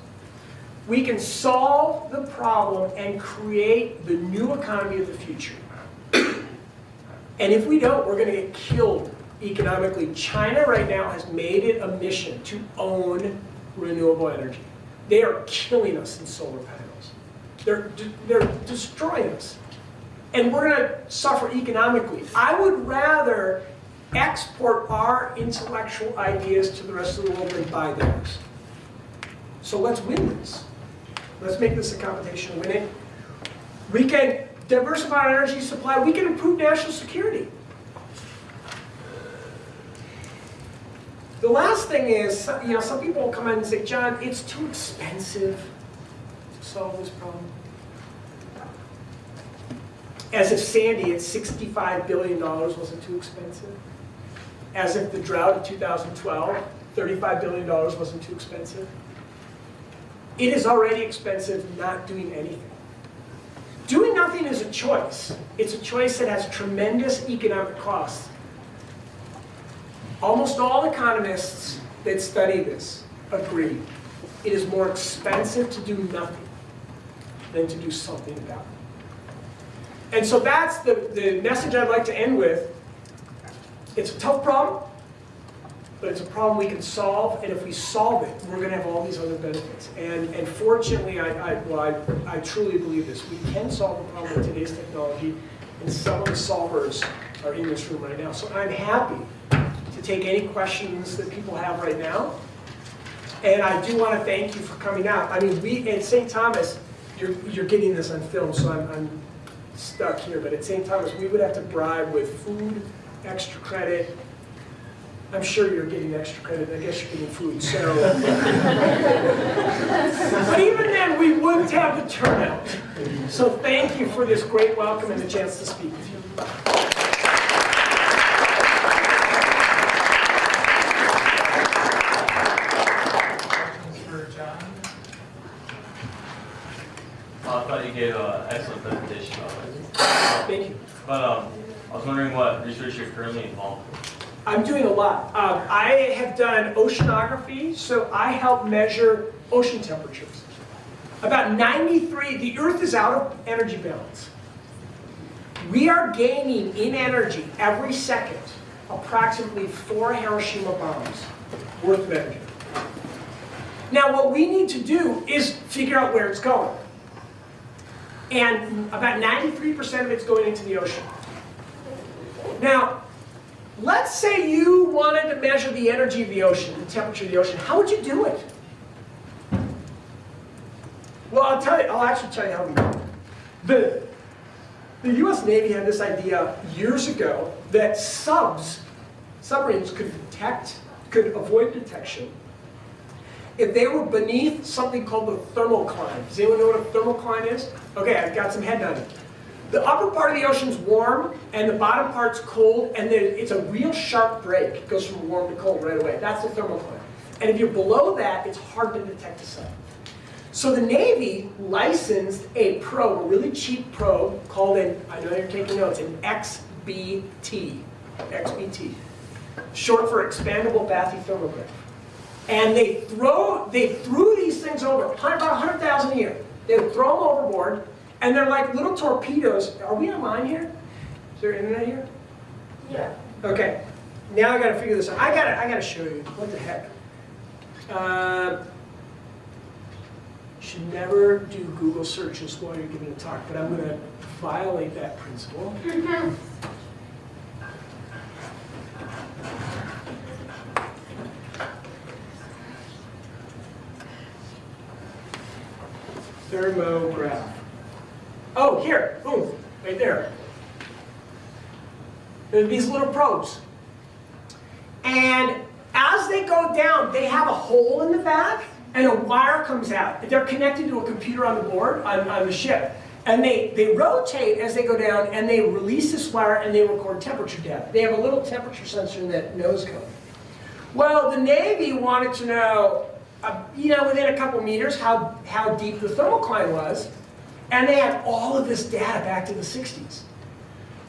We can solve the problem and create the new economy of the future. And if we don't, we're going to get killed economically. China right now has made it a mission to own renewable energy. They are killing us in solar panels. They're, they're destroying us. And we're going to suffer economically. I would rather export our intellectual ideas to the rest of the world than buy theirs. So let's win this. Let's make this a competition to win it. We can diversify our energy supply. We can improve national security. The last thing is, you know, some people will come in and say, John, it's too expensive to solve this problem. As if Sandy at $65 billion wasn't too expensive. As if the drought of 2012, $35 billion wasn't too expensive. It is already expensive not doing anything. Doing nothing is a choice. It's a choice that has tremendous economic costs. Almost all economists that study this agree. It is more expensive to do nothing. than to do something about it. And so that's the, the message I'd like to end with. It's a tough problem, but it's a problem we can solve, and if we solve it, we're gonna have all these other benefits. And, and fortunately, I, I, well, I, I truly believe this, we can solve the problem with today's technology, and some of the solvers are in this room right now. So I'm happy to take any questions that people have right now. And I do wanna thank you for coming out. I mean, we, at St. Thomas, you're, you're getting this on film, so I'm, I'm stuck here, but at St. Thomas, we would have to bribe with food, extra credit, I'm sure you're getting extra credit, I guess you're getting food, so. But even then, we wouldn't have the turnout. So thank you for this great welcome and the chance to speak with you. Questions for John? I thought you gave an excellent presentation. Thank you. But um, I was wondering what research you're currently involved in. I'm doing a lot. Um, I have done oceanography, so I help measure ocean temperatures. About 93, the Earth is out of energy balance. We are gaining in energy every second approximately four Hiroshima bombs worth of energy. Now what we need to do is figure out where it's going. And about 93% of it's going into the ocean. Now, let's say you wanted to measure the energy of the ocean, the temperature of the ocean. How would you do it? Well, I'll tell you, I'll actually tell you how we do it. The, the US Navy had this idea years ago that subs, submarines could detect, could avoid detection if they were beneath something called the thermocline. Does anyone know what a thermocline is? Okay, I've got some head nodding. The upper part of the ocean's warm, and the bottom part's cold, and then it's a real sharp break. It goes from warm to cold right away. That's the thermocline. And if you're below that, it's hard to detect a sub. So the Navy licensed a probe, a really cheap probe, called an, I know you're taking notes, an XBT. XBT. Short for Expendable Bathythermograph. And they throw, they threw these things over, about 100,000 a year. They would throw them overboard, and they're like little torpedoes. Are we online here? Is there internet here? Yeah. Okay. Now I gotta figure this out. I gotta, I gotta show you. What the heck? Uh, should never do Google searches while you're giving a talk, but I'm gonna violate that principle. Thermograph. Oh, here, boom, right there. There these little probes. And as they go down, they have a hole in the back and a wire comes out. They're connected to a computer on the board, on, on the ship. And they, they rotate as they go down and they release this wire and they record temperature data. They have a little temperature sensor in that nose cone. Well, the Navy wanted to know, uh, you know, within a couple meters, how, how deep the thermocline was. And they had all of this data back to the 60s.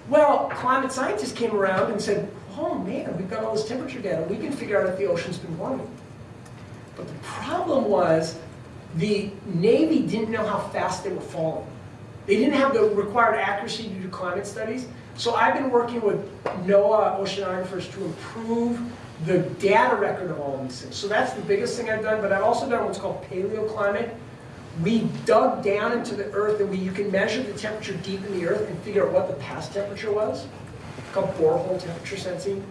Well, climate scientists came around and said, oh man, we've got all this temperature data. We can figure out if the ocean's been warming. But the problem was the Navy didn't know how fast they were falling. They didn't have the required accuracy to do climate studies. So I've been working with NOAA oceanographers to improve the data record of all these things. So that's the biggest thing I've done, but I've also done what's called paleoclimate. We dug down into the earth and we, you can measure the temperature deep in the earth and figure out what the past temperature was. It's called borehole temperature sensing.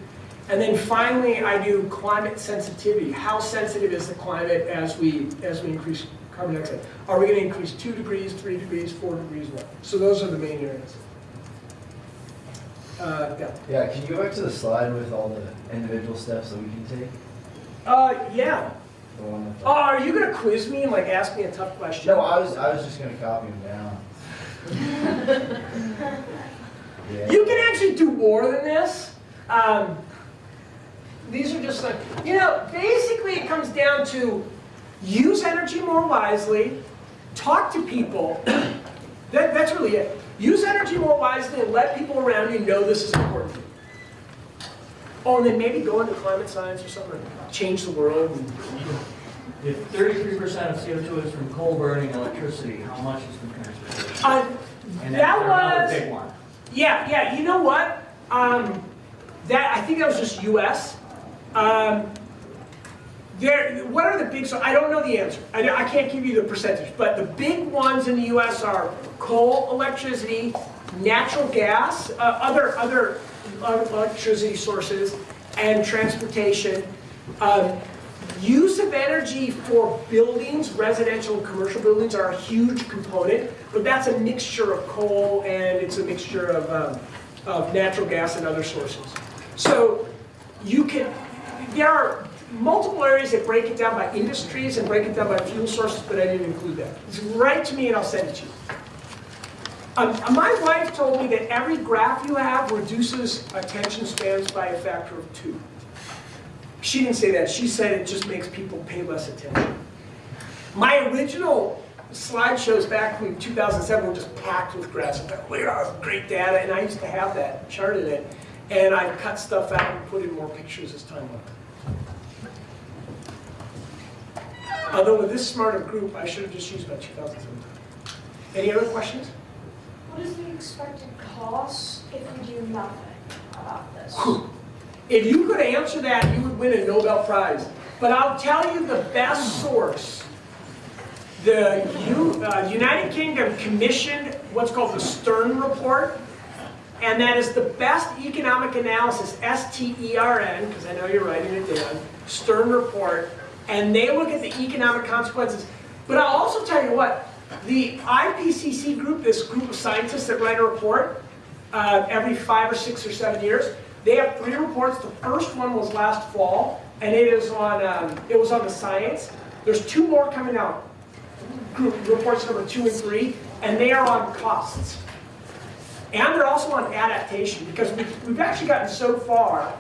And then finally, I do climate sensitivity. How sensitive is the climate as we, as we increase carbon dioxide? Are we going to increase two degrees, three degrees, four degrees, what? So those are the main areas. Uh, yeah. Yeah, can you go back to the slide with all the individual steps that we can take? Uh, yeah. The one with the- Oh, are you going to quiz me and like ask me a tough question? No, I was, I was just gonna copy them down. Yeah. You can actually do more than this. Um, these are just like, you know, basically it comes down to use energy more wisely, talk to people. That, that's really it. Use energy more wisely and let people around you know this is important. Oh, and then maybe go into climate science or something, change the world. If thirty-three percent of CO2 is from coal burning electricity, how much is from transportation? Uh, And that was, big one. yeah, yeah, you know what? Um, that, I think that was just US. Um, there, what are the big, so I don't know the answer. I, I can't give you the percentage, but the big ones in the US are coal, electricity, natural gas, uh, other, other uh, electricity sources, and transportation. Um, Use of energy for buildings, residential and commercial buildings are a huge component, but that's a mixture of coal and it's a mixture of, um, of natural gas and other sources. So you can, there are multiple areas that break it down by industries and break it down by fuel sources, but I didn't include that. Write to me and I'll send it to you. Um, my wife told me that every graph you have reduces attention spans by a factor of two. She didn't say that. She said it just makes people pay less attention. My original slideshows back in 2007 were just packed with graphs. I thought, wow, great data, and I used to have that, charted it. And I cut stuff out and put in more pictures as time went on. Although with this smarter group, I should have just used my 2007. Any other questions? What is the expected cost if we do nothing about this? If you could answer that, you would win a Nobel Prize. But I'll tell you the best source. The U, uh, United Kingdom commissioned what's called the Stern Report, and that is the best economic analysis, S-T-E-R-N, because I know you're writing it down, Stern Report, and they look at the economic consequences. But I'll also tell you what, the IPCC group, this group of scientists that write a report uh, every five or six or seven years, they have three reports. The first one was last fall, and it is on um, it was on the science. There's two more coming out, group reports number two and three, and they are on costs. And they're also on adaptation because we've, we've actually gotten so far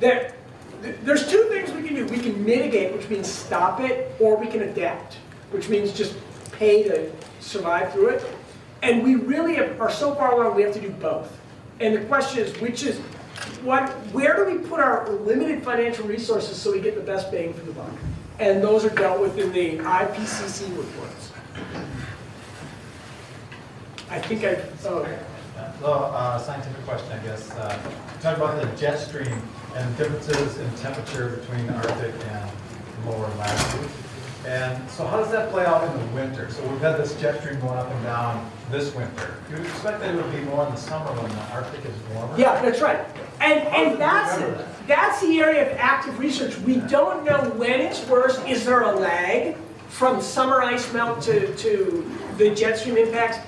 that th- there's two things we can do. We can mitigate, which means stop it, or we can adapt, which means just pay to survive through it. And we really have, are so far along, we have to do both. And the question is, which is, what, where do we put our limited financial resources so we get the best bang for the buck? And those are dealt with in the IPCC reports. I think I, oh, Well, uh, scientific question, I guess. Uh, Talk about the jet stream and differences in temperature between the Arctic and lower latitudes. And so how does that play out in the winter? So we've had this jet stream going up and down this winter. You would expect that it would be more in the summer when the Arctic is warmer? Yeah, that's right. And, and that's, that? that's the area of active research. We don't know when it's worse. Is there a lag from summer ice melt to, to the jet stream impacts?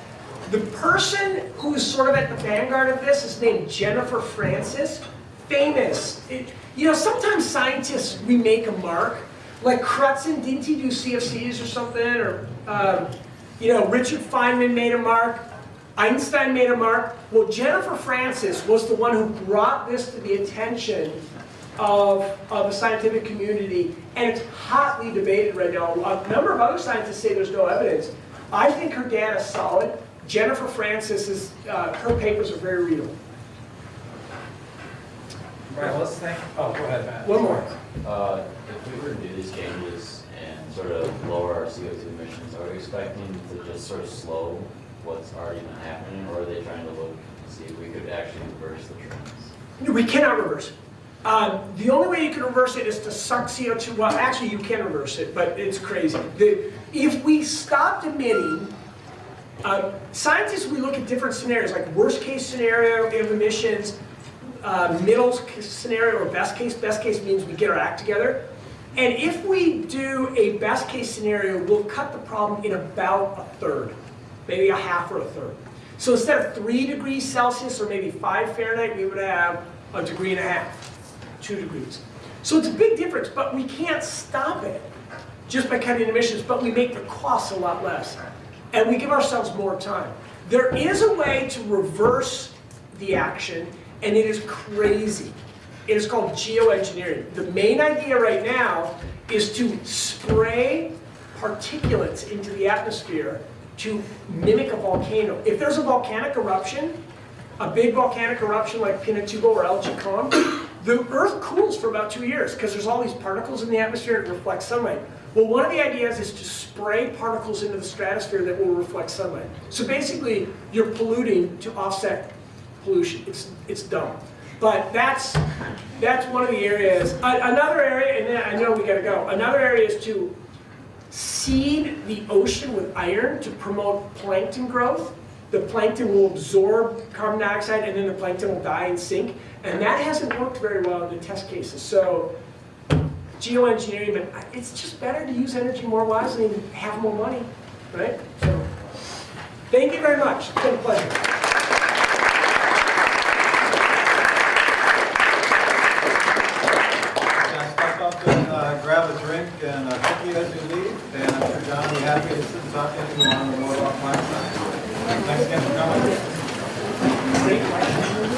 The person who is sort of at the vanguard of this is named Jennifer Francis, famous. It- you know, sometimes scientists, we make a mark. Like Crutzen, didn't he do CFCs or something? Or, um, you know, Richard Feynman made a mark. Einstein made a mark. Well, Jennifer Francis was the one who brought this to the attention of, of the scientific community, and it's hotly debated right now. A number of other scientists say there's no evidence. I think her data is solid. Jennifer Francis is, uh, her papers are very readable. Right, let's think, oh, go ahead, Matt. One more. Uh, if we were to do these changes and sort of lower our CO2 emissions, are we expecting to just sort of slow what's already been happening, or are they trying to look to see if we could actually reverse the trends? We cannot reverse it. Um, the only way you can reverse it is to suck CO2. Well, actually, you can reverse it, but it's crazy. The, if we stopped emitting, um, scientists, we look at different scenarios, like worst case scenario of emissions, uh, middle scenario, or best case. Best case means we get our act together. And if we do a best case scenario, we'll cut the problem in about a third, maybe a half or a third. So instead of three degrees Celsius or maybe five Fahrenheit, we would have a degree and a half, two degrees. So it's a big difference, but we can't stop it just by cutting emissions, but we make the costs a lot less. And we give ourselves more time. There is a way to reverse the action, and it is crazy. It is called geoengineering. The main idea right now is to spray particulates into the atmosphere to mimic a volcano. If there's a volcanic eruption, a big volcanic eruption like Pinatubo or El Chicon, the Earth cools for about two years because there's all these particles in the atmosphere that reflect sunlight. Well, one of the ideas is to spray particles into the stratosphere that will reflect sunlight. So basically, you're polluting to offset pollution. It's, it's dumb. But that's, that's one of the areas. Another area, and I know we gotta go, another area is to seed the ocean with iron to promote plankton growth. The plankton will absorb carbon dioxide and then the plankton will die and sink. And that hasn't worked very well in the test cases. So geoengineering, but it's just better to use energy more wisely and have more money, right? So, thank you very much. It's been a pleasure. Guys, step up and uh, grab a drink and uh, a cookie as you leave, and I'm sure John will be happy to sit and talk to you want to know more science. Thanks again for coming.